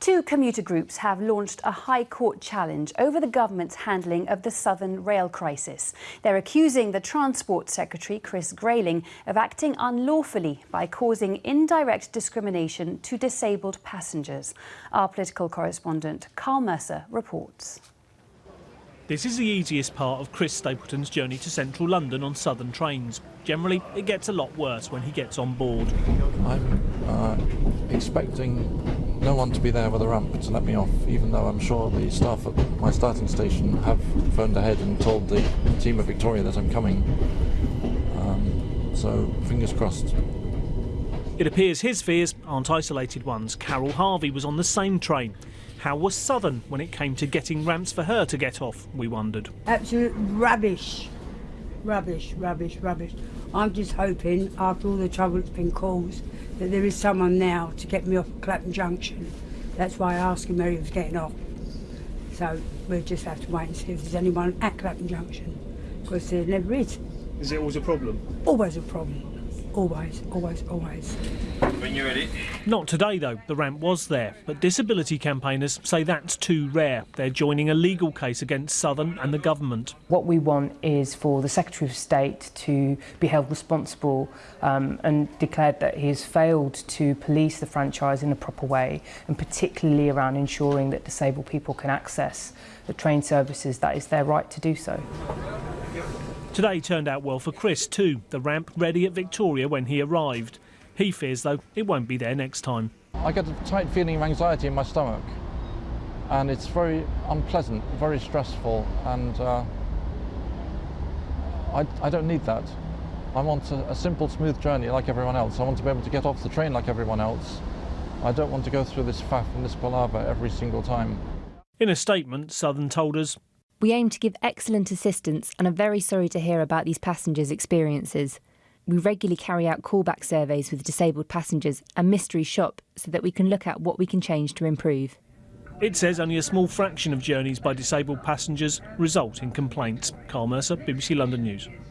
Two commuter groups have launched a High Court challenge over the government's handling of the Southern rail crisis. They're accusing the Transport Secretary, Chris Grayling, of acting unlawfully by causing indirect discrimination to disabled passengers. Our political correspondent, Karl Mercer, reports. This is the easiest part of Chris Stapleton's journey to central London on southern trains. Generally, it gets a lot worse when he gets on board. I'm uh, expecting no one to be there with a ramp to let me off, even though I'm sure the staff at my starting station have phoned ahead and told the team of Victoria that I'm coming. Um, so, fingers crossed. It appears his fears aren't isolated ones. Carol Harvey was on the same train. How was Southern when it came to getting ramps for her to get off, we wondered. Absolute rubbish. Rubbish, rubbish, rubbish. I'm just hoping, after all the trouble that's been caused, that there is someone now to get me off Clapham Junction. That's why I asked him where he was getting off. So we'll just have to wait and see if there's anyone at Clapham Junction, because there never is. Is it always a problem? Always a problem. Always, always, always. When you're ready. Not today, though. The ramp was there. But disability campaigners say that's too rare. They're joining a legal case against Southern and the government. What we want is for the Secretary of State to be held responsible um, and declared that he has failed to police the franchise in a proper way, and particularly around ensuring that disabled people can access the train services that is their right to do so. Today turned out well for Chris too, the ramp ready at Victoria when he arrived. He fears though it won't be there next time. I get a tight feeling of anxiety in my stomach and it's very unpleasant, very stressful and uh, I, I don't need that. I want a, a simple, smooth journey like everyone else. I want to be able to get off the train like everyone else. I don't want to go through this faff and this palaver every single time. In a statement, Southern told us we aim to give excellent assistance and are very sorry to hear about these passengers' experiences. We regularly carry out callback surveys with disabled passengers and mystery shop so that we can look at what we can change to improve. It says only a small fraction of journeys by disabled passengers result in complaints. Karl Mercer, BBC London News.